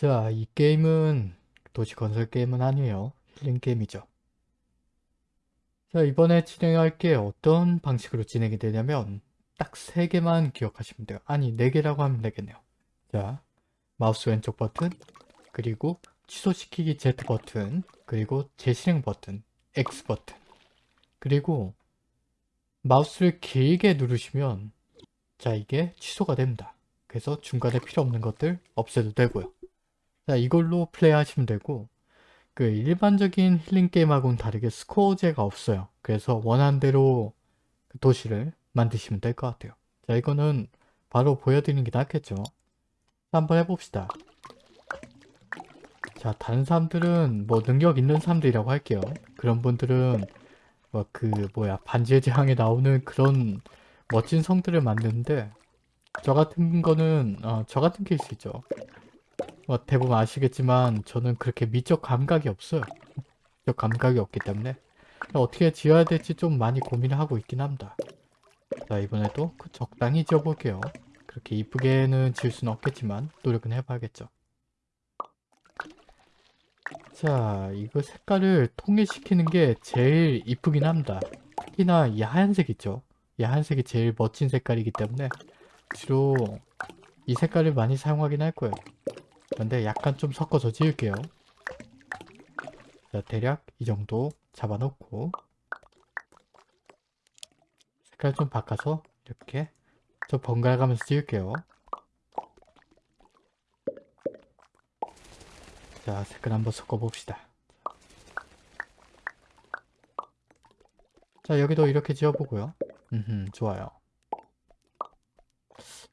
자, 이 게임은 도시 건설 게임은 아니에요. 힐링 게임이죠. 자, 이번에 진행할 게 어떤 방식으로 진행이 되냐면 딱 3개만 기억하시면 돼요. 아니, 4개라고 하면 되겠네요. 자, 마우스 왼쪽 버튼, 그리고 취소시키기 Z 버튼, 그리고 재실행 버튼, X 버튼, 그리고 마우스를 길게 누르시면 자, 이게 취소가 됩니다. 그래서 중간에 필요 없는 것들 없애도 되고요. 자, 이걸로 플레이 하시면 되고 그 일반적인 힐링 게임하고는 다르게 스코어제가 없어요. 그래서 원하는 대로 그 도시를 만드시면 될 것 같아요. 자, 이거는 바로 보여드리는 게 낫겠죠. 한번 해봅시다. 자, 다른 사람들은 뭐 능력 있는 사람들이라고 할게요. 그런 분들은 뭐 그 뭐야 반지의 제왕에 나오는 그런 멋진 성들을 만드는데 저 같은 거는 어, 저 같은 케이스죠. 뭐 대부분 아시겠지만 저는 그렇게 미적 감각이 없어요. 미적 감각이 없기 때문에 어떻게 지어야 될지 좀 많이 고민을 하고 있긴 합니다. 자 이번에도 그 적당히 지어볼게요. 그렇게 이쁘게는 지을 수는 없겠지만 노력은 해봐야겠죠. 자 이거 색깔을 통일시키는 게 제일 이쁘긴 합니다. 특히나 이 하얀색 있죠. 이 하얀색이 제일 멋진 색깔이기 때문에 주로 이 색깔을 많이 사용하긴 할 거예요. 근데 약간 좀 섞어서 지을게요. 자, 대략 이 정도 잡아놓고 색깔 좀 바꿔서 이렇게 저 번갈아 가면서 지을게요. 자, 색깔 한번 섞어봅시다. 자, 여기도 이렇게 지어보고요. 음, 좋아요.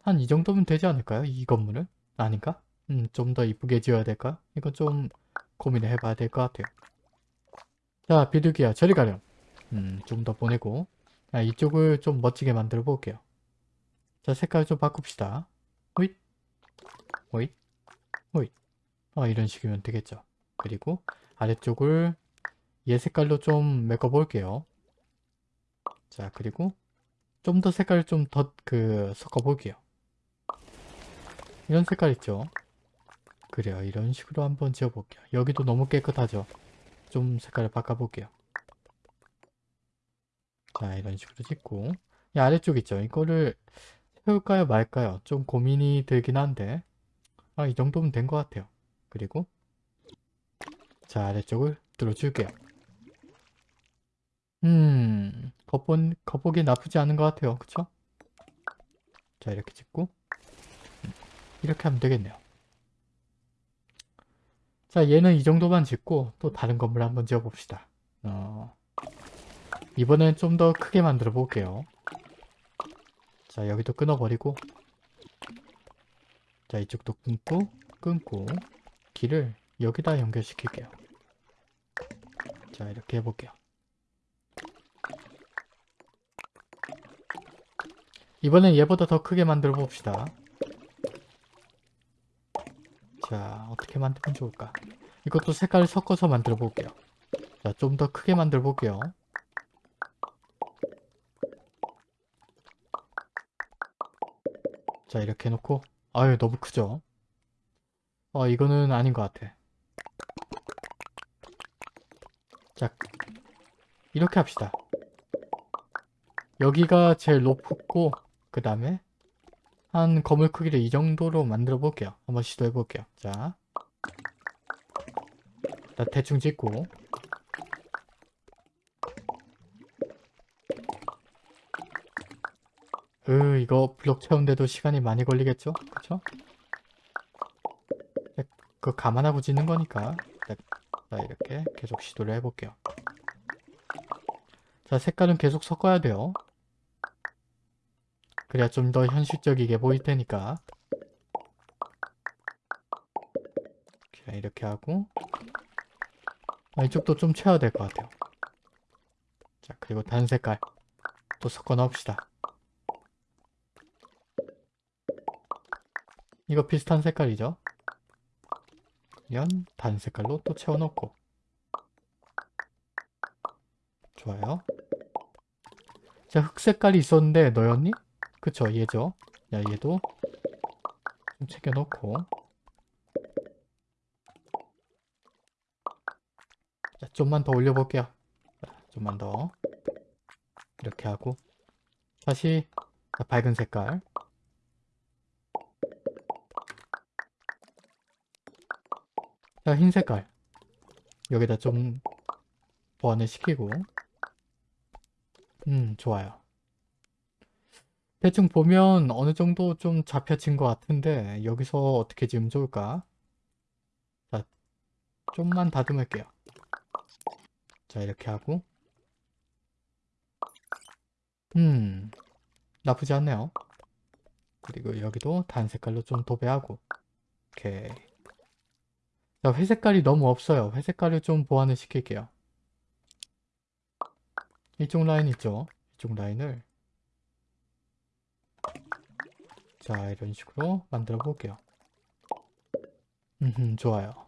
한 이 정도면 되지 않을까요? 이 건물은? 아닌가? 음, 좀 더 이쁘게 지어야 될까? 이건 좀 고민을 해봐야 될 것 같아요. 자, 비둘기야, 저리 가렴. 음, 좀 더 보내고. 아, 이쪽을 좀 멋지게 만들어 볼게요. 자, 색깔 좀 바꿉시다. 호잇, 호잇, 호잇. 어, 이런 식이면 되겠죠. 그리고 아래쪽을 얘 색깔로 좀 메꿔 볼게요. 자, 그리고 좀 더 색깔을 좀 더 그 섞어 볼게요. 이런 색깔 있죠? 그래요. 이런 식으로 한번 지어볼게요. 여기도 너무 깨끗하죠? 좀 색깔을 바꿔볼게요. 자, 이런 식으로 짓고 이 아래쪽 있죠? 이거를 세울까요? 말까요? 좀 고민이 들긴 한데 아, 이 정도면 된 것 같아요. 그리고 자, 아래쪽을 뚫어줄게요. 음, 겉보, 겉보기 나쁘지 않은 것 같아요. 그쵸? 자, 이렇게 짓고 이렇게 하면 되겠네요. 자 얘는 이 정도만 짓고 또 다른 건물 한번 지어 봅시다. 어, 이번엔 좀 더 크게 만들어 볼게요. 자 여기도 끊어버리고 자 이쪽도 끊고 끊고 길을 여기다 연결시킬게요. 자 이렇게 해볼게요. 이번엔 얘보다 더 크게 만들어 봅시다. 자 어떻게 만들면 좋을까? 이것도 색깔을 섞어서 만들어 볼게요. 자 좀 더 크게 만들어 볼게요. 자 이렇게 해놓고. 아유 너무 크죠? 어 이거는 아닌 것 같아. 자 이렇게 합시다. 여기가 제일 높고 그 다음에 한 건물 크기를 이 정도로 만들어 볼게요. 한번 시도해 볼게요. 자, 나 대충 짓고 으 이거 블록 채운데도 시간이 많이 걸리겠죠? 그쵸? 그거 감안하고 짓는 거니까 자 이렇게 계속 시도를 해볼게요. 자 색깔은 계속 섞어야 돼요. 그래야 좀 더 현실적이게 보일 테니까. 자, 이렇게 하고. 아, 이쪽도 좀 채워야 될 것 같아요. 자 그리고 단 색깔 또 섞어 넣읍시다. 이거 비슷한 색깔이죠? 이런 단 색깔로 또 채워 넣고. 좋아요. 자 흑색깔이 있었는데 너였니? 그쵸 얘죠. 야 얘도 좀 챙겨놓고. 자 좀만 더 올려볼게요. 자, 좀만 더. 이렇게 하고. 다시 자, 밝은 색깔. 자 흰 색깔. 여기다 좀 보완을 시키고. 음 좋아요. 대충 보면 어느 정도 좀 잡혀진 것 같은데 여기서 어떻게 지으면 좋을까? 자, 좀만 다듬을게요. 자, 이렇게 하고 음, 나쁘지 않네요. 그리고 여기도 단 색깔로 좀 도배하고 오케이. 자, 회색깔이 너무 없어요. 회색깔을 좀 보완을 시킬게요. 이쪽 라인 있죠? 이쪽 라인을 자 이런 식으로 만들어 볼게요. 음 좋아요.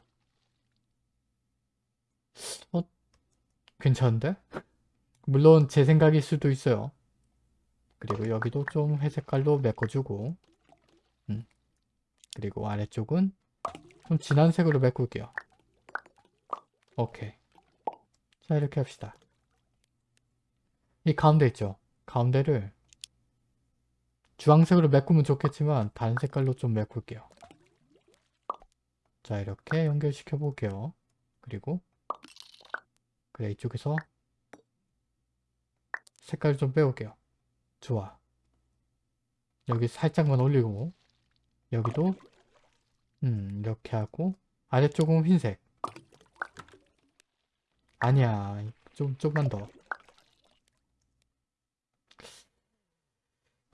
어? 괜찮은데? 물론 제 생각일 수도 있어요. 그리고 여기도 좀 회색깔로 메꿔주고 음. 그리고 아래쪽은 좀 진한 색으로 메꿀게요. 오케이. 자 이렇게 합시다. 이 가운데 있죠? 가운데를 주황색으로 메꾸면 좋겠지만 다른 색깔로 좀 메꿀게요. 자 이렇게 연결시켜 볼게요. 그리고 그래 이쪽에서 색깔 좀 빼올게요. 좋아. 여기 살짝만 올리고 여기도 음 이렇게 하고 아래쪽은 흰색 아니야 좀 조금만 더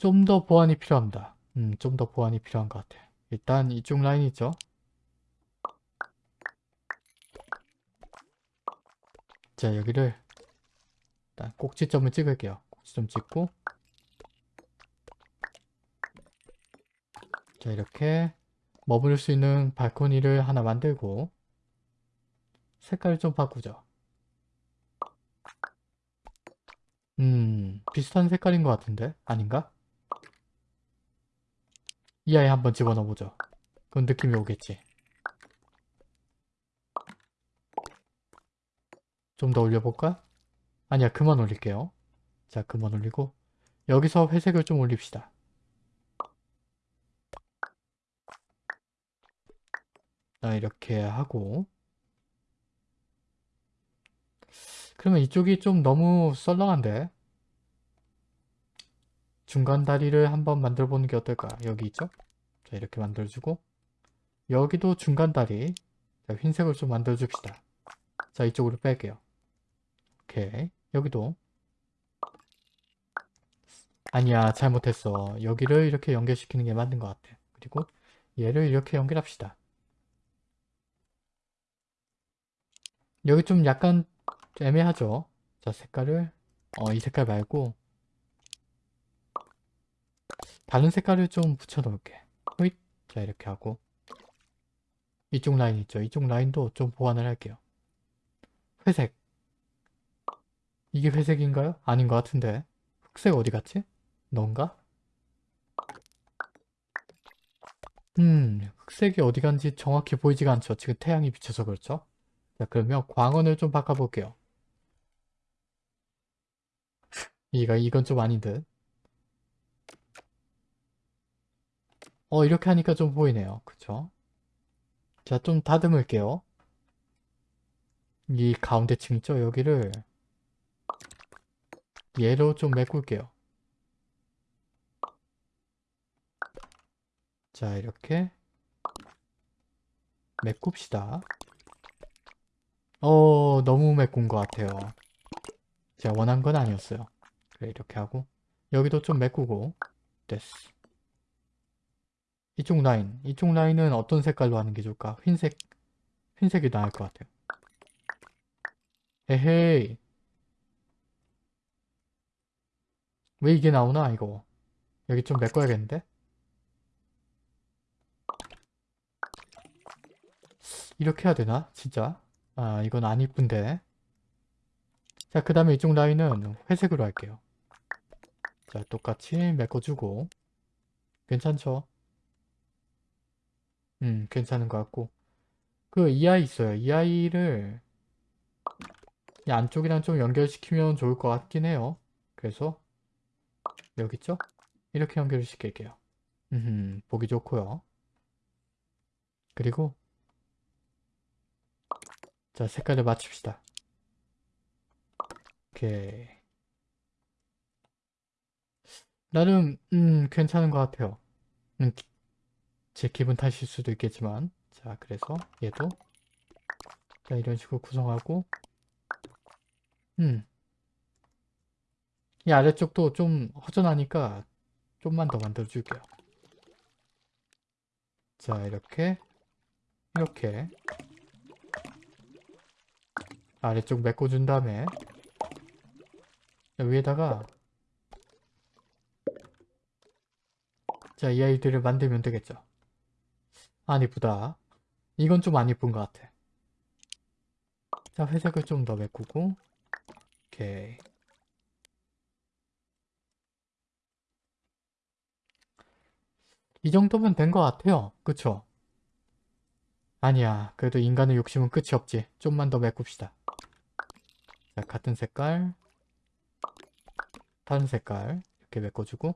좀 더 보완이 필요합니다. 음, 좀 더 보완이 필요한 것 같아요. 일단 이쪽 라인 있죠? 자, 여기를 일단 꼭지점을 찍을게요. 꼭지점 찍고 자, 이렇게 머무를 수 있는 발코니를 하나 만들고 색깔을 좀 바꾸죠. 음, 비슷한 색깔인 것 같은데? 아닌가? 이 아이 한번 집어넣어보죠. 그건 느낌이 오겠지. 좀 더 올려볼까? 아니야, 그만 올릴게요. 자, 그만 올리고 여기서 회색을 좀 올립시다. 자, 이렇게 하고 그러면 이쪽이 좀 너무 썰렁한데 중간 다리를 한번 만들어 보는 게 어떨까? 여기 있죠? 자 이렇게 만들어주고 여기도 중간 다리. 자, 흰색을 좀 만들어 줍시다. 자 이쪽으로 뺄게요. 오케이. 여기도. 아니야 잘못했어. 여기를 이렇게 연결시키는 게 맞는 것 같아. 그리고 얘를 이렇게 연결합시다. 여기 좀 약간 애매하죠? 자 색깔을. 어 이 색깔 말고 다른 색깔을 좀 붙여 놓을게. 호잇. 자 이렇게 하고. 이쪽 라인 있죠? 이쪽 라인도 좀 보완을 할게요. 회색. 이게 회색인가요? 아닌 것 같은데. 흑색 어디 갔지? 넌가? 음 흑색이 어디 간지 정확히 보이지가 않죠? 지금 태양이 비쳐서 그렇죠? 자 그러면 광원을 좀 바꿔볼게요. 이가 이건 좀 아닌 듯. 어 이렇게 하니까 좀 보이네요. 그쵸? 자 좀 다듬을게요. 이 가운데 층 있죠? 여기를 얘로 좀 메꿀게요. 자 이렇게 메꿉시다. 어 너무 메꾼 것 같아요. 제가 원한 건 아니었어요. 그래 이렇게 하고 여기도 좀 메꾸고 됐어 이쪽 라인 이쪽 라인은 어떤 색깔로 하는 게 좋을까? 흰색 흰색이 나을 것 같아요. 에헤이. 왜 이게 나오나 이거? 여기 좀 메꿔야겠는데? 이렇게 해야 되나? 진짜? 아 이건 안 이쁜데. 자그 다음에 이쪽 라인은 회색으로 할게요. 자 똑같이 메꿔주고. 괜찮죠? 음 괜찮은 것 같고 그 이 아이 있어요 이 아이를 이 안쪽이랑 좀 연결시키면 좋을 것 같긴 해요. 그래서 여기 있죠? 이렇게 연결을 시킬게요. 음, 보기 좋고요. 그리고 자 색깔을 맞춥시다. 오케이. 나름 음 괜찮은 것 같아요. 음, 기- 제 기분 탓일 수도 있겠지만 자 그래서 얘도 자 이런 식으로 구성하고 음. 이 아래쪽도 좀 허전하니까 좀만 더 만들어 줄게요. 자 이렇게 이렇게 아래쪽 메꿔준 다음에 위에다가 자 이 아이들을 만들면 되겠죠. 안 이쁘다. 이건 좀 안 이쁜 것 같아. 자 회색을 좀 더 메꾸고 오케이 이 정도면 된 것 같아요. 그쵸? 아니야. 그래도 인간의 욕심은 끝이 없지. 좀만 더 메꿉시다. 자, 같은 색깔. 다른 색깔. 이렇게 메꿔주고.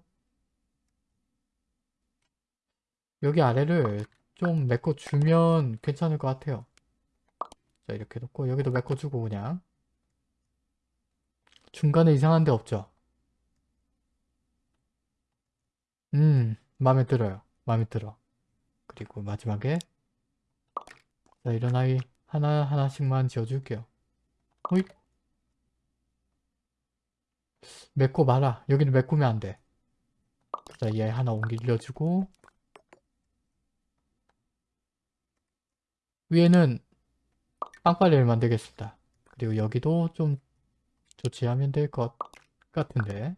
여기 아래를 좀 메꿔주면 괜찮을 것 같아요. 자, 이렇게 놓고 여기도 메꿔주고 그냥. 중간에 이상한 데 없죠? 음, 마음에 들어요. 마음에 들어. 그리고 마지막에 자, 이런 아이 하나하나씩만 지어줄게요. 호잇. 메꿔 봐라. 여기는 메꾸면 안 돼. 자, 얘 하나 옮겨주고 위에는 빵빠레를 만들겠습니다. 그리고 여기도 좀 조치하면 될 것 같은데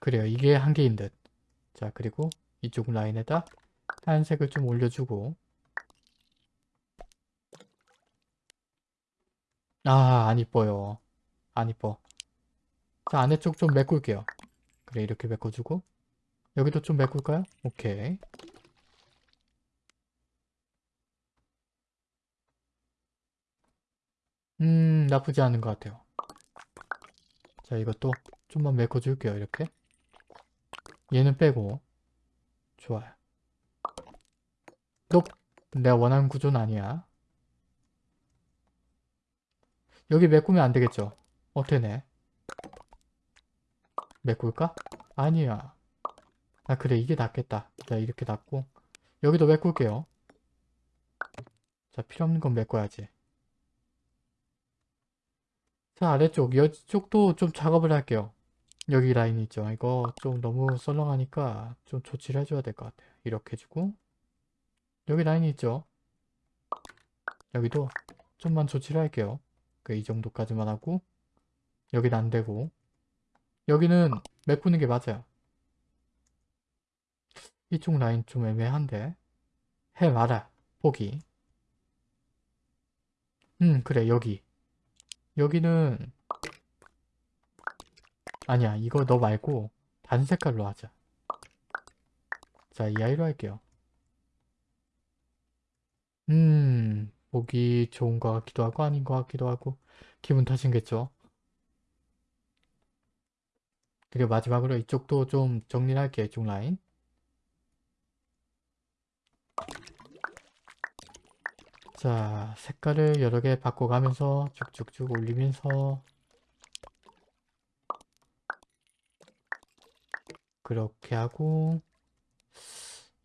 그래요. 이게 한계인 듯. 자, 그리고 이쪽 라인에다 하얀색을 좀 올려주고 아, 안 이뻐요. 안 이뻐. 자, 안에 쪽 좀 메꿀게요. 그래, 이렇게 메꿔주고 여기도 좀 메꿀까요? 오케이. 음, 나쁘지 않은 것 같아요. 자, 이것도 좀만 메꿔줄게요, 이렇게. 얘는 빼고. 좋아요. 너 내가 원하는 구조는 아니야. 여기 메꾸면 안 되겠죠? 어, 되네. 메꿀까? 아니야. 아, 그래. 이게 낫겠다. 자, 이렇게 놨고. 여기도 메꿀게요. 자, 필요 없는 건 메꿔야지. 자, 아래쪽. 이쪽도 좀 작업을 할게요. 여기 라인 있죠. 이거 좀 너무 썰렁하니까 좀 조치를 해줘야 될 것 같아요. 이렇게 해주고. 여기 라인이 있죠. 여기도 좀만 조치를 할게요. 그 이 정도까지만 하고 여기는 안 되고 여기는 메꾸는 게 맞아요. 이쪽 라인 좀 애매한데. 해 말아 포기. 음 그래. 여기. 여기는 아니야. 이거 너 말고 다른 색깔로 하자. 자 이 아이로 할게요. 음 보기 좋은 것 같기도 하고 아닌 것 같기도 하고 기분 탓인겠죠? 그리고 마지막으로 이쪽도 좀 정리를 할게요. 이쪽 라인 자 색깔을 여러 개 바꿔가면서 쭉쭉쭉 올리면서 그렇게 하고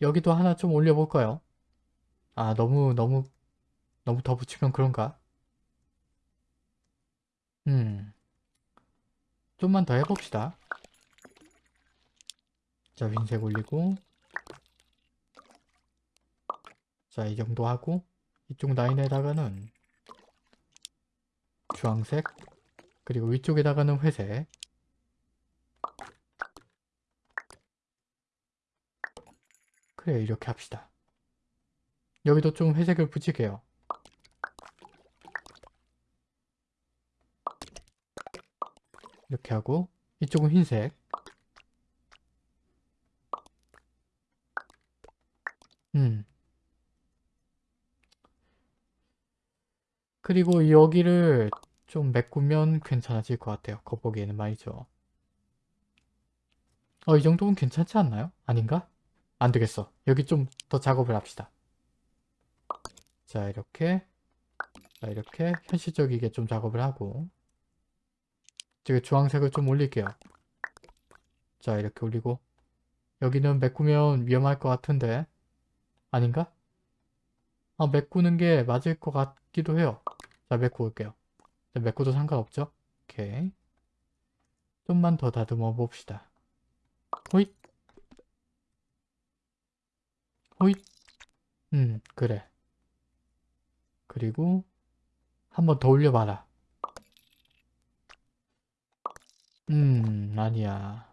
여기도 하나 좀 올려볼까요? 아 너무 너무 너무 더 붙이면 그런가? 음 좀만 더 해봅시다 자 흰색 올리고 자 이 정도 하고 이쪽 라인에다가는 주황색 그리고 위쪽에다가는 회색. 그래 이렇게 합시다. 여기도 좀 회색을 붙일게요. 이렇게 하고 이쪽은 흰색 음 그리고 여기를 좀 메꾸면 괜찮아질 것 같아요. 겉보기에는 말이죠. 어, 이 정도면 괜찮지 않나요? 아닌가? 안 되겠어. 여기 좀 더 작업을 합시다. 자, 이렇게. 자, 이렇게 현실적이게 좀 작업을 하고. 지금 주황색을 좀 올릴게요. 자, 이렇게 올리고. 여기는 메꾸면 위험할 것 같은데. 아닌가? 아, 메꾸는 게 맞을 것 같기도 해요. 자, 메꾸올게요. 자, 메꾸도 상관없죠? 오케이. 좀만 더 다듬어 봅시다. 호잇. 호잇. 음, 그래. 그리고 한 번 더 올려봐라. 음, 아니야.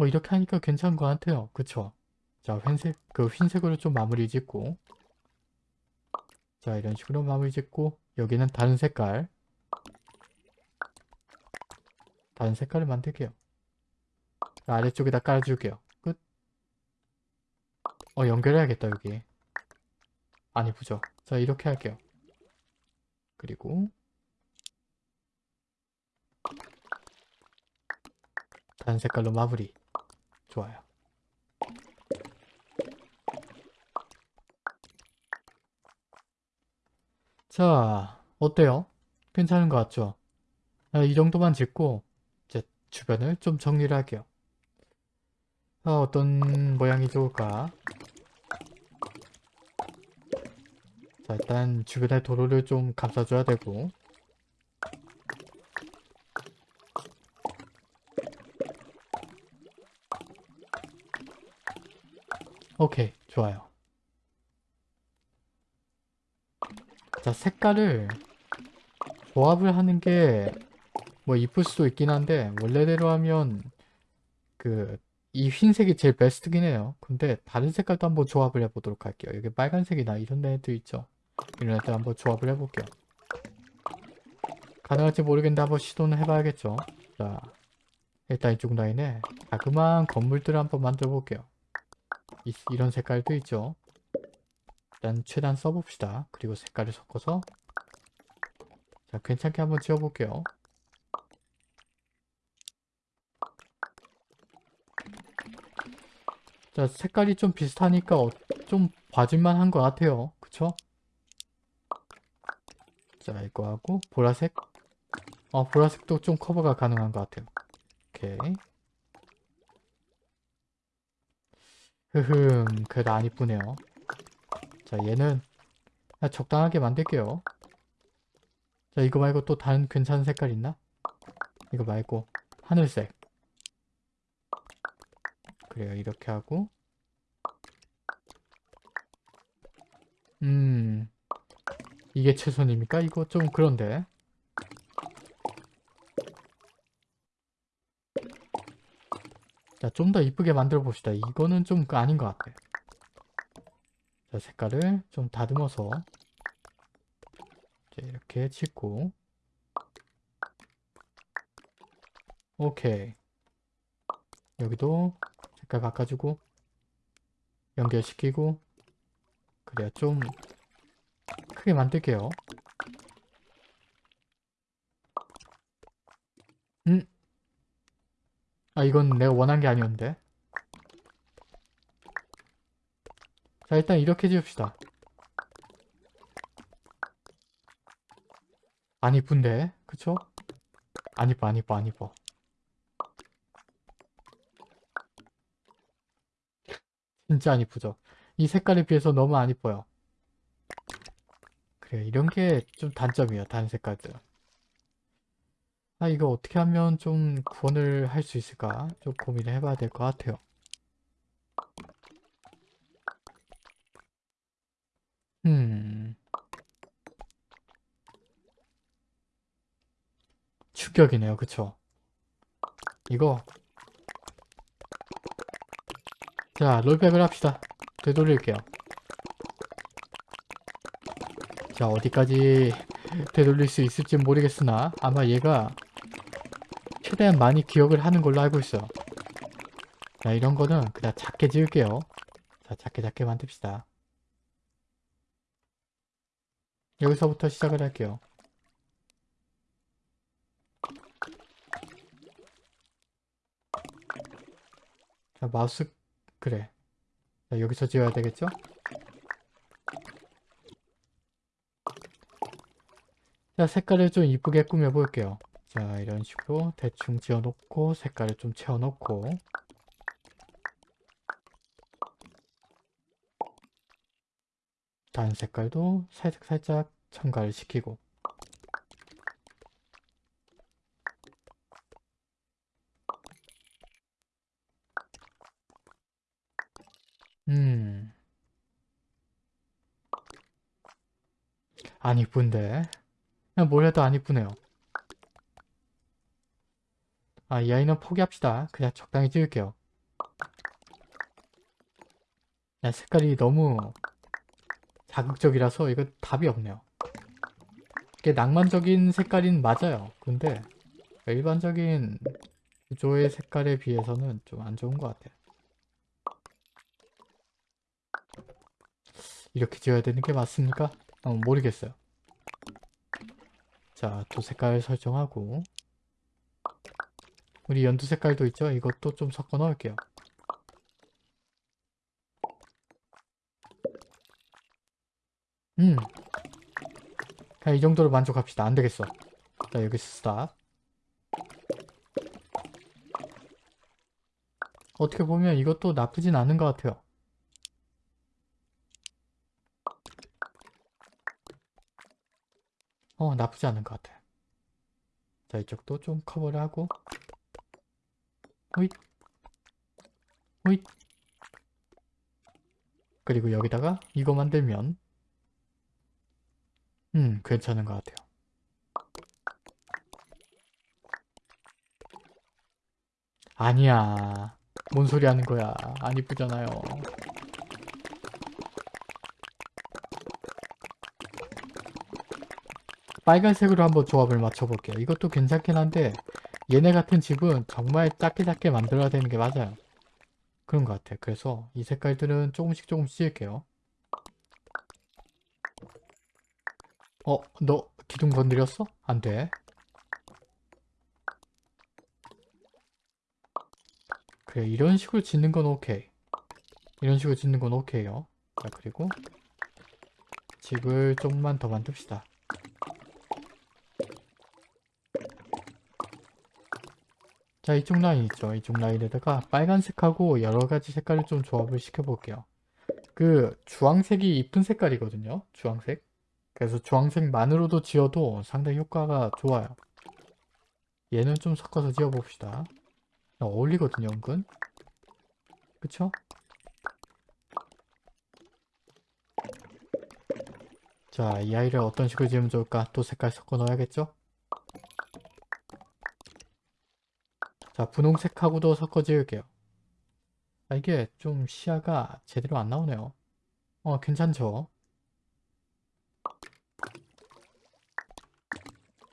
뭐 이렇게 하니까 괜찮은 것 같아요. 그쵸? 자, 흰색, 그 흰색으로 좀 마무리 짓고 자, 이런 식으로 마무리 짓고 여기는 다른 색깔 다른 색깔을 만들게요. 자, 아래쪽에다 깔아줄게요. 끝. 어, 연결해야겠다, 여기. 안 이쁘죠? 자, 이렇게 할게요. 그리고 다른 색깔로 마무리. 좋아요. 자, 어때요? 괜찮은 것 같죠? 아, 이 정도만 짓고 이제 주변을 좀 정리를 할게요. 아, 어떤 모양이 좋을까? 자, 일단 주변에 도로를 좀 감싸줘야 되고 오케이, 좋아요. 자, 색깔을 조합을 하는 게 뭐 이쁠 수도 있긴 한데 원래대로 하면 그 이 흰색이 제일 베스트긴 해요. 근데 다른 색깔도 한번 조합을 해보도록 할게요. 여기 빨간색이나 이런 애들 있죠. 이런 애들 한번 조합을 해볼게요. 가능할지 모르겠는데 한번 시도는 해봐야겠죠. 자, 일단 이쪽 라인에 자그마한 건물들을 한번 만들어 볼게요. 이, 이런 색깔도 있죠. 일단 최대한 써봅시다. 그리고 색깔을 섞어서 자 괜찮게 한번 지어볼게요. 자 색깔이 좀 비슷하니까 어, 좀 봐줄만 한 것 같아요. 그쵸? 자 이거 하고 보라색 어 보라색도 좀 커버가 가능한 것 같아요. 오케이 흐흠 그래도 안 이쁘네요. 자 얘는 적당하게 만들게요. 자 이거 말고 또 다른 괜찮은 색깔 있나? 이거 말고 하늘색 그래요 이렇게 하고 음 이게 최선입니까? 이거 좀 그런데 자 좀 더 이쁘게 만들어 봅시다. 이거는 좀 아닌 것 같아. 자 색깔을 좀 다듬어서 이렇게 짓고. 오케이. 여기도 색깔 바꿔주고 연결시키고 그래야 좀 크게 만들게요 음? 아 이건 내가 원한 게 아니었는데. 자 일단 이렇게 지읍시다. 안 이쁜데? 그쵸? 안 이뻐 안 이뻐 안 이뻐. 진짜 안 이쁘죠? 이 색깔에 비해서 너무 안 이뻐요. 그래 이런 게 좀 단점이에요 다른 색깔들 아 이거 어떻게 하면 좀 구원을 할 수 있을까? 좀 고민을 해봐야 될 것 같아요. 음. 충격이네요. 그쵸? 이거. 자 롤백을 합시다. 되돌릴게요. 자 어디까지 되돌릴 수 있을지 모르겠으나 아마 얘가 최대한 많이 기억을 하는 걸로 알고 있어요 자 이런 거는 그냥 작게 지을게요. 자 작게 작게 만듭시다. 여기서부터 시작을 할게요. 자 마우스 그래 자, 여기서 지어야 되겠죠? 자 색깔을 좀 이쁘게 꾸며 볼게요. 자 이런 식으로 대충 지어놓고 색깔을 좀 채워놓고 다른 색깔도 살짝 살짝 첨가를 시키고 음. 안 이쁜데? 그냥 뭘 해도 안 이쁘네요. 아, 이 아이는 포기합시다. 그냥 적당히 지을게요. 야, 색깔이 너무 자극적이라서 이거 답이 없네요. 이게 낭만적인 색깔인 맞아요. 근데 일반적인 구조의 색깔에 비해서는 좀 안 좋은 것 같아요. 이렇게 지어야 되는 게 맞습니까? 어, 모르겠어요. 자, 또 색깔 설정하고 우리 연두 색깔도 있죠? 이것도 좀 섞어 넣을게요. 음. 그냥 이 정도로 만족합시다. 안 되겠어. 자, 여기서 stop. 어떻게 보면 이것도 나쁘진 않은 것 같아요. 어, 나쁘지 않은 것 같아요. 자, 이쪽도 좀 커버를 하고 호잇 호잇 그리고 여기다가 이거 만들면 음, 괜찮은 것 같아요. 아니야. 뭔 소리 하는 거야. 안 이쁘잖아요. 빨간색으로 한번 조합을 맞춰볼게요. 이것도 괜찮긴 한데 얘네 같은 집은 정말 작게 작게 만들어야 되는 게 맞아요. 그런 것 같아요. 그래서 이 색깔들은 조금씩 조금씩 지을게요. 어? 너 기둥 건드렸어? 안 돼. 그래 이런 식으로 짓는 건 오케이. 이런 식으로 짓는 건 오케이요. 자 그리고 집을 조금만 더 만듭시다. 자 이쪽 라인 있죠. 이쪽 라인에다가 빨간색하고 여러가지 색깔을 좀 조합을 시켜볼게요. 그 주황색이 이쁜 색깔이거든요. 주황색. 그래서 주황색만으로도 지어도 상당히 효과가 좋아요. 얘는 좀 섞어서 지어봅시다. 어울리거든요 은근. 그쵸? 자 이 아이를 어떤 식으로 지으면 좋을까? 또 색깔 섞어 넣어야겠죠? 자 분홍색하고도 섞어 지을게요. 아, 이게 좀 시야가 제대로 안 나오네요. 어 괜찮죠?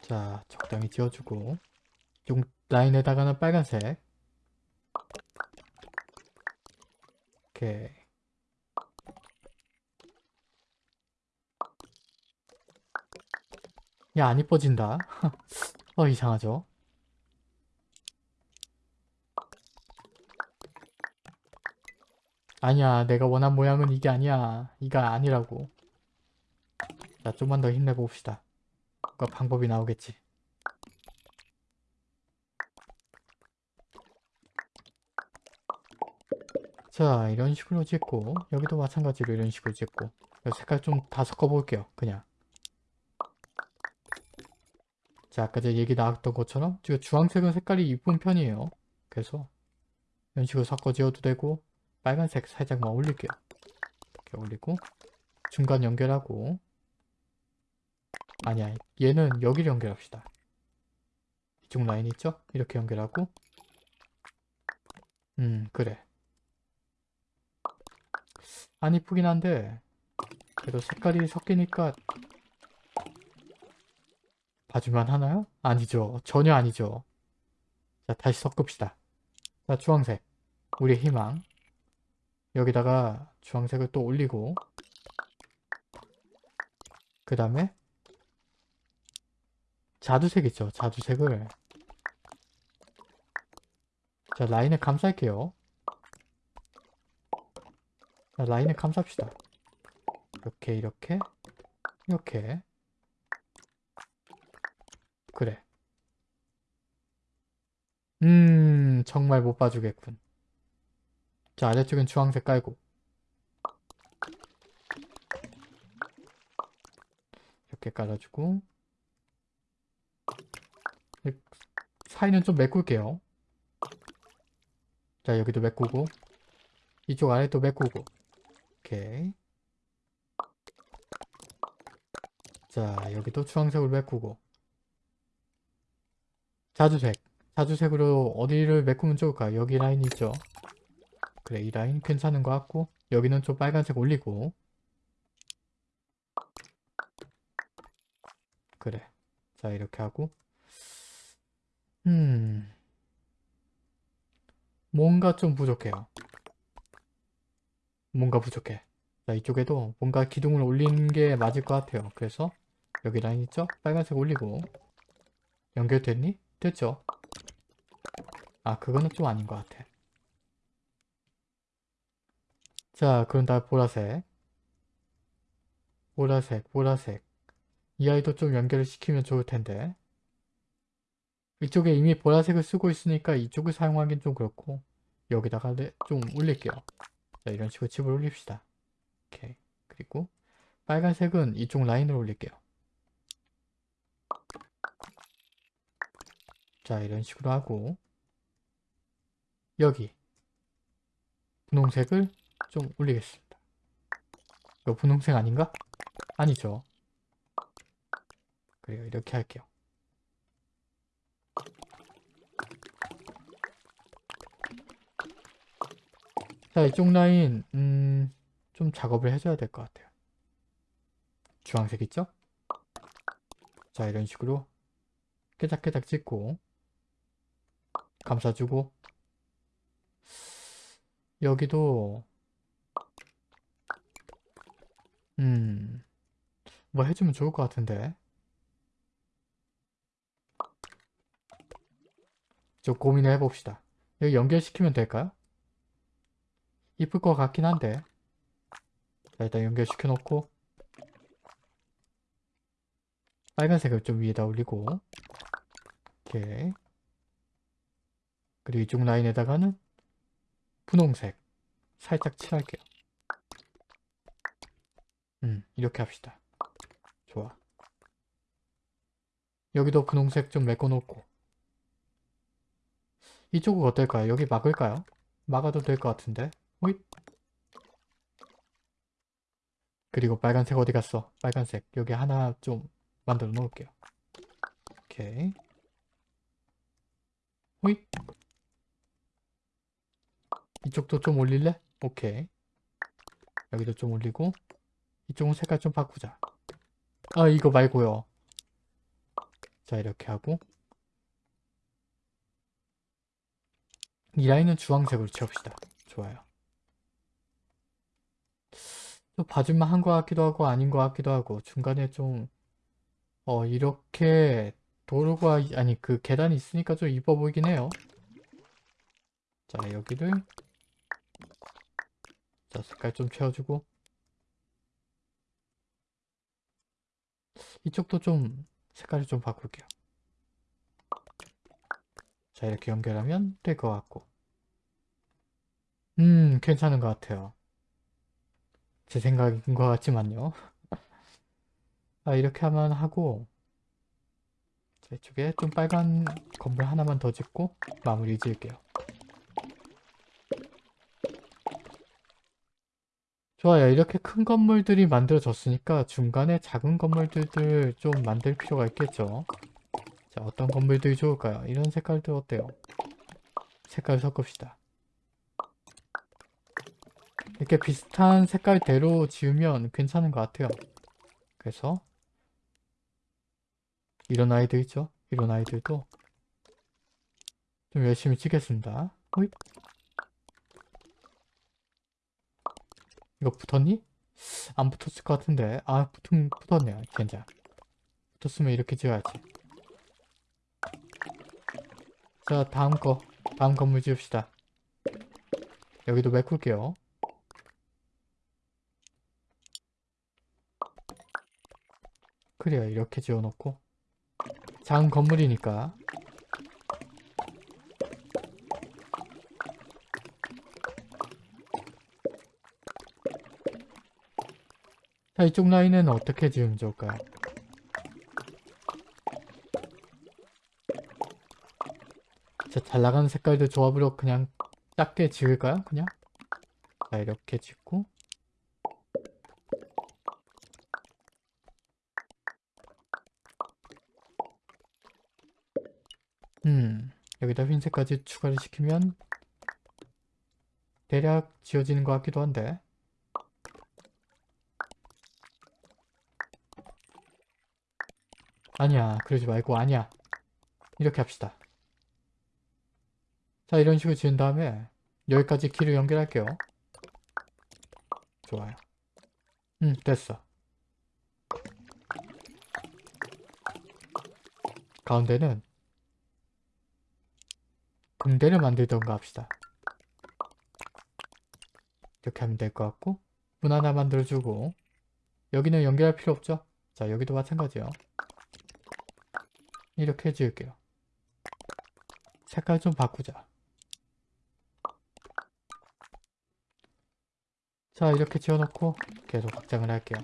자 적당히 지어주고 용 라인에다가는 빨간색. 오케이. 야 안 이뻐진다. 어 이상하죠 아니야 내가 원한 모양은 이게 아니야. 이가 아니라고. 자 좀만 더 힘내봅시다. 뭔가 방법이 나오겠지. 자 이런 식으로 짓고 여기도 마찬가지로 이런 식으로 짓고. 색깔 좀 다 섞어볼게요 그냥. 자 아까 제가 얘기 나왔던 것처럼 지금 주황색은 색깔이 이쁜 편이에요. 그래서 이런 식으로 섞어 지어도 되고 빨간색 살짝만 올릴게요. 이렇게 올리고 중간 연결하고 아니야 얘는 여기를 연결합시다. 이쪽 라인 있죠? 이렇게 연결하고 음 그래 안 이쁘긴 한데 그래도 색깔이 섞이니까 봐주만 하나요? 아니죠 전혀 아니죠 자 다시 섞읍시다 자 주황색 우리의 희망. 여기다가 주황색을 또 올리고 그 다음에 자두색 있죠. 자두색을 자 라인을 감쌀게요. 자, 라인을 감쌉시다. 이렇게 이렇게 이렇게 그래. 음 정말 못 봐주겠군. 자 아래쪽엔 주황색 깔고. 이렇게 깔아주고. 사이는 좀 메꿀게요. 자 여기도 메꾸고. 이쪽 아래도 메꾸고. 오케이. 자 여기도 주황색으로 메꾸고. 자주색. 자주색으로 어디를 메꾸면 좋을까 여기 라인 있죠 그래 이 라인 괜찮은 것 같고 여기는 좀 빨간색 올리고. 그래 자 이렇게 하고. 음. 뭔가 좀 부족해요. 뭔가 부족해. 자 이쪽에도 뭔가 기둥을 올리는 게 맞을 것 같아요. 그래서 여기 라인 있죠? 빨간색 올리고. 연결됐니? 됐죠? 아 그거는 좀 아닌 것 같아 자 그럼 다 보라색. 보라색 보라색. 이 아이도 좀 연결을 시키면 좋을 텐데. 이쪽에 이미 보라색을 쓰고 있으니까 이쪽을 사용하긴 좀 그렇고 여기다가 네, 좀 올릴게요. 자 이런 식으로 집을 올립시다. 오케이. 그리고 빨간색은 이쪽 라인으로 올릴게요. 자 이런 식으로 하고 여기 분홍색을 좀 올리겠습니다. 이거 분홍색 아닌가? 아니죠. 그래요 이렇게 할게요. 자 이쪽 라인 음, 좀 작업을 해줘야 될 것 같아요. 주황색 있죠? 자 이런 식으로 깨작깨작 찍고 감싸주고. 여기도 음... 뭐 해주면 좋을 것 같은데. 좀 고민을 해봅시다. 여기 연결시키면 될까요? 이쁠 것 같긴 한데. 자 일단 연결시켜 놓고. 빨간색을 좀 위에다 올리고. 오케이. 그리고 이쪽 라인에다가는 분홍색. 살짝 칠할게요 음. 이렇게 합시다. 좋아. 여기도 분홍색 좀 메꿔놓고. 이쪽은 어떨까요? 여기 막을까요? 막아도 될 것 같은데. 호잇. 그리고 빨간색 어디 갔어? 빨간색. 여기 하나 좀 만들어 놓을게요. 오케이. 호잇. 이쪽도 좀 올릴래? 오케이. 여기도 좀 올리고 이쪽은 색깔 좀 바꾸자. 아 이거 말고요. 자 이렇게 하고. 이 라인은 주황색으로 채웁시다. 좋아요. 또 봐줄만 한 것 같기도 하고 아닌 것 같기도 하고 중간에 좀 어 이렇게 도로가 아니 그 계단이 있으니까 좀 이뻐 보이긴 해요. 자 여기를 자 색깔 좀 채워주고 이쪽도 좀 색깔을 좀 바꿀게요. 자 이렇게 연결하면 될 것 같고. 음 괜찮은 것 같아요. 제 생각인 것 같지만요. 아 이렇게 하면 하고 자, 이쪽에 좀 빨간 건물 하나만 더 짓고 마무리 지을게요 좋아요. 이렇게 큰 건물들이 만들어졌으니까 중간에 작은 건물들을 좀 만들 필요가 있겠죠? 자 어떤 건물들이 좋을까요? 이런 색깔들 어때요? 색깔 섞읍시다. 이렇게 비슷한 색깔대로 지으면 괜찮은 것 같아요. 그래서 이런 아이들 있죠? 이런 아이들도 좀 열심히 치겠습니다. 호잇. 이거 붙었니? 안 붙었을 것 같은데. 아 붙은, 붙었네요. 젠장. 붙었으면 이렇게 지어야지. 자 다음 거. 다음 건물 지읍시다. 여기도 메꿀게요. 그래요 이렇게 지어놓고. 작은 건물이니까 자 이쪽 라인은 어떻게 지으면 좋을까요? 자, 잘 나가는 색깔들 조합으로 그냥 작게 지을까요? 그냥? 자, 이렇게 짓고 음, 여기다 흰색까지 추가를 시키면 대략 지어지는 것 같기도 한데 아니야 그러지 말고 아니야. 이렇게 합시다. 자 이런 식으로 지은 다음에 여기까지 길을 연결할게요. 좋아요. 음 됐어. 가운데는 공대를 만들던가 합시다. 이렇게 하면 될 것 같고 문 하나 만들어주고 여기는 연결할 필요 없죠? 자 여기도 마찬가지요 이렇게 지을게요. 색깔 좀 바꾸자. 자 이렇게 지어놓고 계속 확장을 할게요.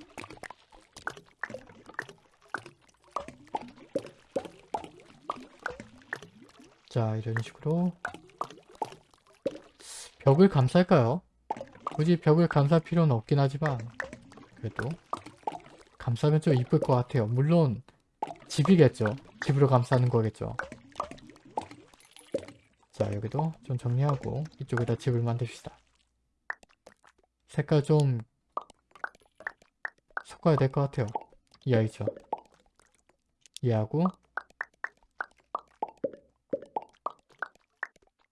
자 이런 식으로. 벽을 감쌀까요? 굳이 벽을 감쌀 필요는 없긴 하지만 그래도 감싸면 좀 이쁠 것 같아요. 물론 집이겠죠 집으로 감싸는 거겠죠. 자 여기도 좀 정리하고 이쪽에다 집을 만듭시다. 색깔 좀 섞어야 될 것 같아요. 이 아이죠. 얘하고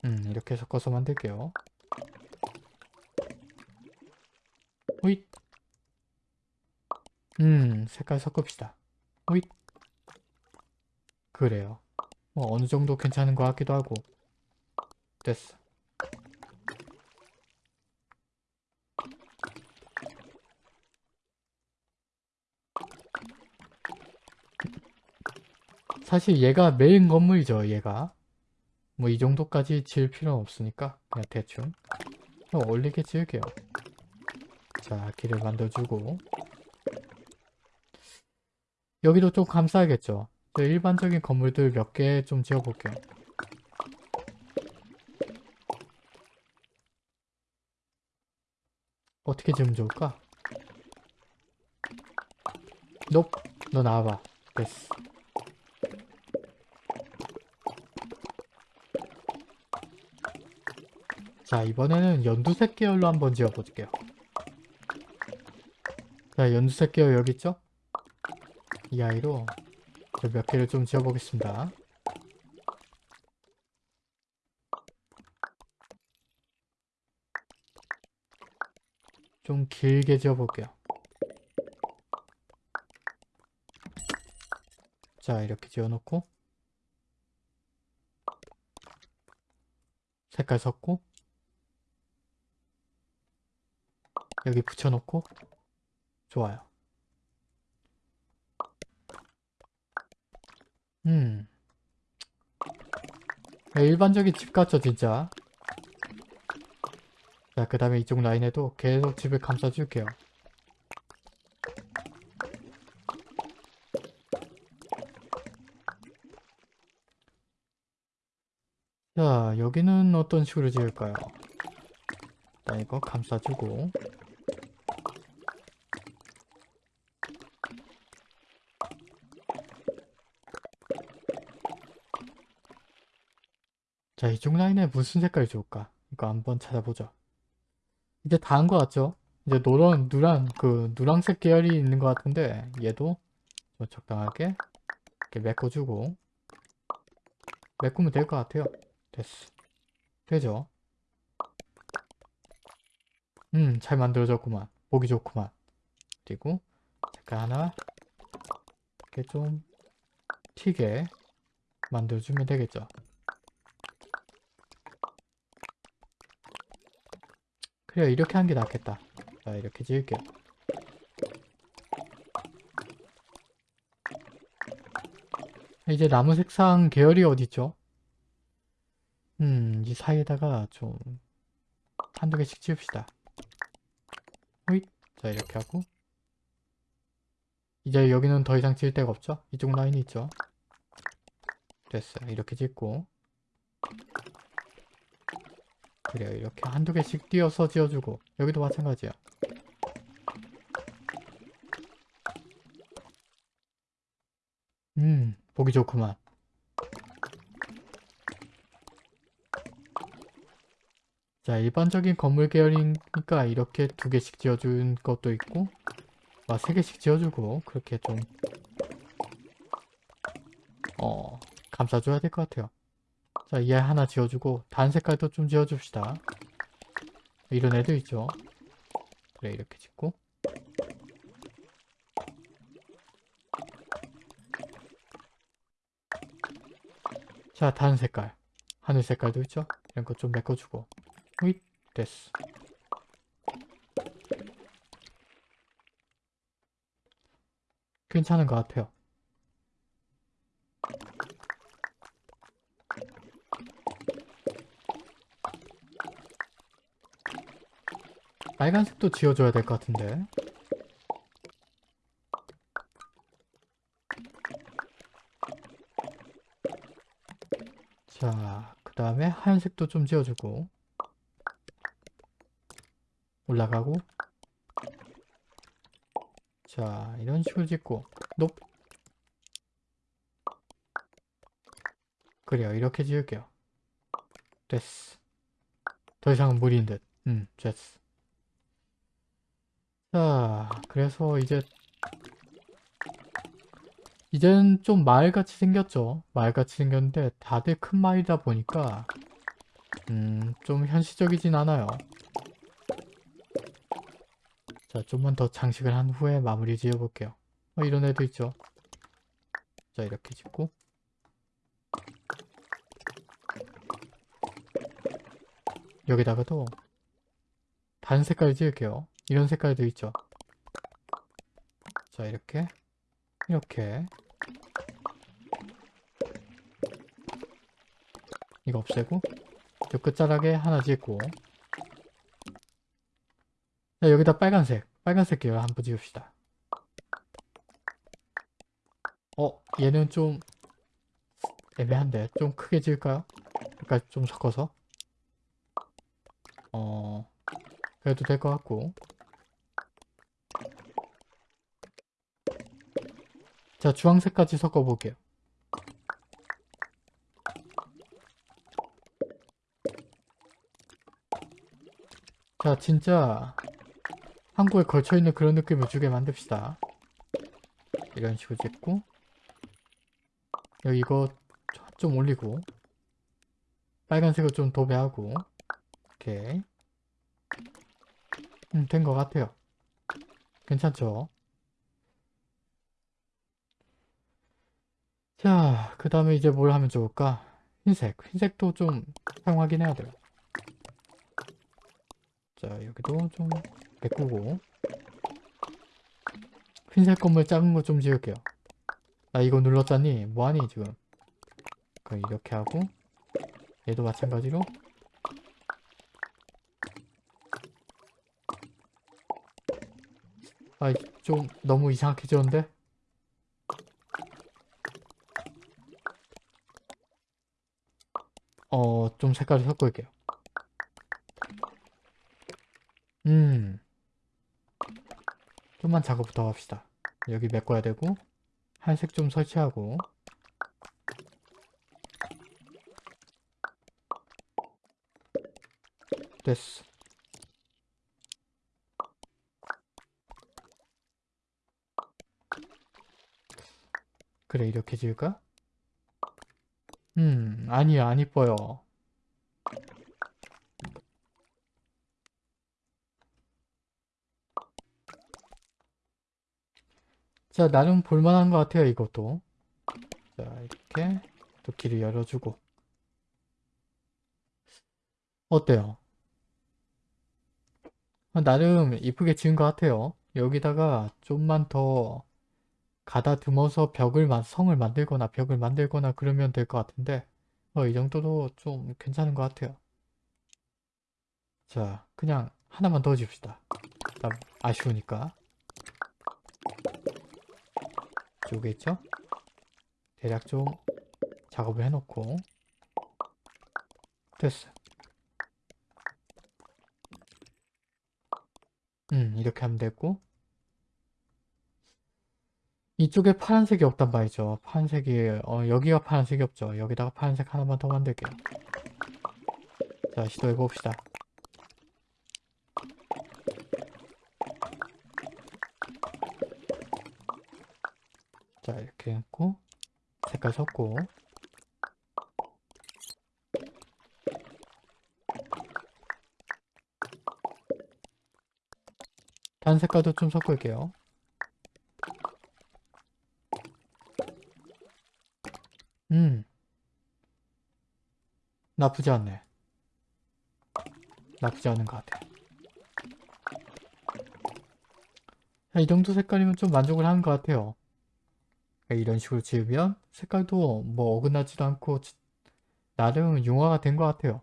음 이렇게 섞어서 만들게요. 호잇. 음 색깔 섞읍시다 그래요. 뭐 어느 정도 괜찮은 것 같기도 하고. 됐어. 사실 얘가 메인 건물이죠 얘가. 뭐 이 정도까지 지을 필요는 없으니까 그냥 대충 좀 올리게 지을게요. 자 길을 만들어주고. 여기도 좀 감싸야겠죠 저 일반적인 건물들 몇 개 좀 지어볼게요 어떻게 지으면 좋을까? 넵! 너 나와봐 됐어 자 이번에는 연두색 계열로 한번 지어볼게요 자 연두색 계열 여기 있죠? 이 아이로 몇 개를 좀 지어보겠습니다. 좀 길게 지어볼게요. 자 이렇게 지어놓고 색깔 섞고 여기 붙여놓고 좋아요 음 네, 일반적인 집 같죠 진짜? 자 그 다음에 이쪽 라인에도 계속 집을 감싸줄게요. 자 여기는 어떤 식으로 지을까요? 자 이거 감싸주고 자 이쪽 라인에 무슨 색깔이 좋을까? 이거 한번 찾아보죠. 이제 다 한 것 같죠? 이제 노란 누란 그 누랑색 계열이 있는 것 같은데 얘도 좀 적당하게 이렇게 메꿔주고 메꾸면 될 것 같아요. 됐어. 되죠? 음 잘 만들어졌구만. 보기 좋구만. 그리고 색깔 하나 이렇게 좀 튀게 만들어주면 되겠죠. 그래요. 이렇게 한 게 낫겠다. 자, 이렇게 지을게요. 이제 나무 색상 계열이 어디있죠? 음, 이 사이에다가 좀 한두 개씩 지읍시다. 호잇. 자, 이렇게 하고 이제 여기는 더 이상 지을 데가 없죠? 이쪽 라인이 있죠? 됐어요. 이렇게 짓고 그래요. 이렇게 한두 개씩 띄어서 지어주고 여기도 마찬가지야. 음, 보기 좋구만. 자, 일반적인 건물 계열이니까 이렇게 두 개씩 지어준 것도 있고 아, 세 개씩 지어주고 그렇게 좀 어, 감싸줘야 될 것 같아요. 자, 얘 하나 지어주고 다른 색깔도 좀 지어줍시다. 이런 애도 있죠. 그래, 이렇게 짓고 자, 다른 색깔. 하늘 색깔도 있죠? 이런 거 좀 메꿔주고 휘 됐어. 괜찮은 것 같아요. 빨간색도 지어줘야 될 것 같은데. 자, 그 다음에 하얀색도 좀 지어주고 올라가고 자, 이런 식으로 짓고 높 그래요, 이렇게 지을게요. 됐어. 더 이상은 무리인 듯. 음, 됐어. 자, 그래서 이제 이젠 좀 마을같이 생겼죠. 마을같이 생겼는데 다들 큰 마을이다 보니까 음, 좀 현실적이진 않아요. 자, 좀만 더 장식을 한 후에 마무리 지어 볼게요. 어, 이런 애도 있죠. 자, 이렇게 짓고 여기다가도 다른 색깔 지을게요. 이런 색깔도 있죠. 자, 이렇게. 이렇게. 이거 없애고. 저 끝자락에 하나 짓고. 자, 여기다 빨간색. 빨간색 계열 한번 지읍시다. 어 얘는 좀 애매한데 좀 크게 지을까요? 약간 좀 섞어서? 어 그래도 될 것 같고 자 주황색까지 섞어볼게요. 자 진짜 한국에 걸쳐있는 그런 느낌을 주게 만듭시다. 이런 식으로 짓고 여기 이거 좀 올리고 빨간색을 좀 도배하고 이렇게. 음, 된 것 같아요. 괜찮죠? 자, 그 다음에 이제 뭘 하면 좋을까? 흰색. 흰색도 좀 사용하긴 해야 돼요. 자, 여기도 좀 메꾸고. 흰색 건물 작은 거 좀 지을게요. 나 이거 눌렀잖니? 뭐하니, 지금? 그럼 이렇게 하고. 얘도 마찬가지로. 아, 좀 너무 이상하게 지었는데? 어, 좀 색깔을 섞을게요. 음. 좀만 작업 더 합시다. 여기 메꿔야 되고, 한색 좀 설치하고, 됐어. 그래, 이렇게 지을까? 음, 아니야, 안 이뻐요. 자 나름 볼만한 것 같아요 이것도. 자 이렇게 또 길을 열어주고. 어때요? 아, 나름 이쁘게 지은 것 같아요. 여기다가 좀만 더 가다듬어서 벽을 만- 성을 만들거나 벽을 만들거나 그러면 될 것 같은데 어, 이 정도도 좀 괜찮은 것 같아요. 자 그냥 하나만 더 줍시다. 나 아쉬우니까 이쪽에 있죠? 대략 좀 작업을 해놓고. 됐어. 음 이렇게 하면 되고. 이쪽에 파란색이 없단 말이죠. 파란색이 어, 여기가 파란색이 없죠. 여기다가 파란색 하나만 더 만들게요. 자 시도해 봅시다 자 이렇게 했고 색깔 섞고. 다른 색깔도 좀 섞을게요. 음. 나쁘지 않네. 나쁘지 않은 것 같아. 자, 이 정도 색깔이면 좀 만족을 하는 것 같아요 이런 식으로 지으면 색깔도 뭐 어긋나지도 않고 지- 나름 융화가 된 것 같아요.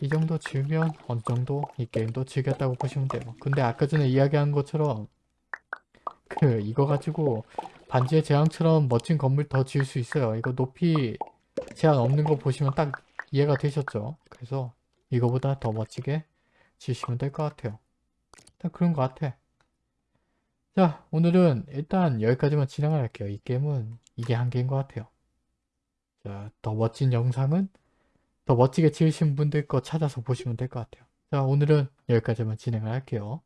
이 정도 지으면 어느 정도 이 게임도 즐겼다고 보시면 돼요. 근데 아까 전에 이야기한 것처럼 그 이거 가지고 반지의 제왕처럼 멋진 건물 더 지을 수 있어요. 이거 높이 제한 없는 거 보시면 딱 이해가 되셨죠? 그래서 이거보다 더 멋지게 지으시면 될 것 같아요. 일단 그런 것 같아 자 오늘은 일단 여기까지만 진행을 할게요. 이 게임은 이게 한계인 것 같아요. 자, 더 멋진 영상은 더 멋지게 지으신 분들 거 찾아서 보시면 될 것 같아요. 자 오늘은 여기까지만 진행을 할게요